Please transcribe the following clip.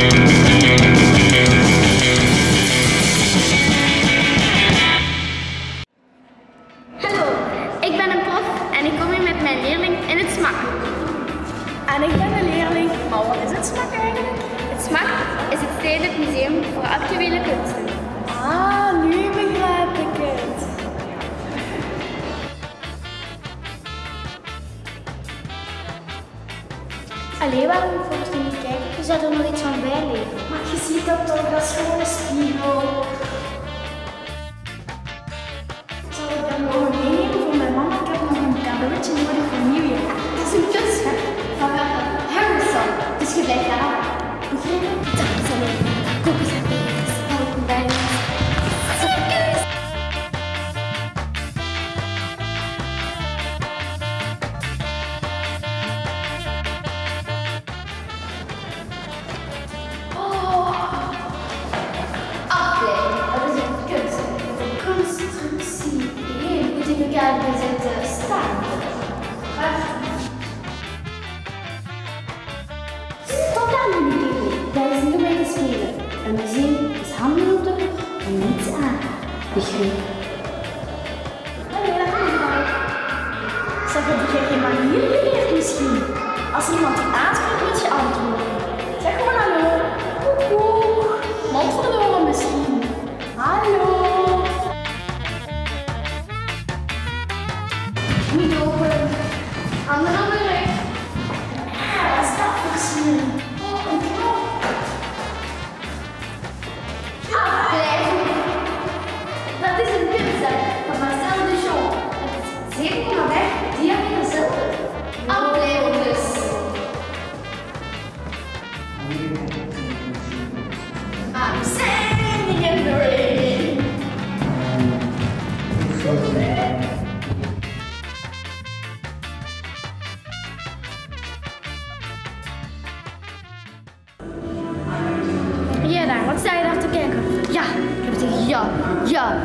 Hallo, ik ben een prof en ik kom hier met mijn leerling in het Smak. En ik ben een leerling, maar wat is het Smak eigenlijk? Het Smak is het stedelijk museum voor actuele kunsten. Ah, nu begrijp ik het. Alle waren focus niet da programação Zeg, heb jij geen manier geleerd misschien? Als iemand je aanspreekt, moet je antwoorden. Zeg maar. Ja, wat sta je daar te kijken? Ja, ik heb het tegen ja, ja,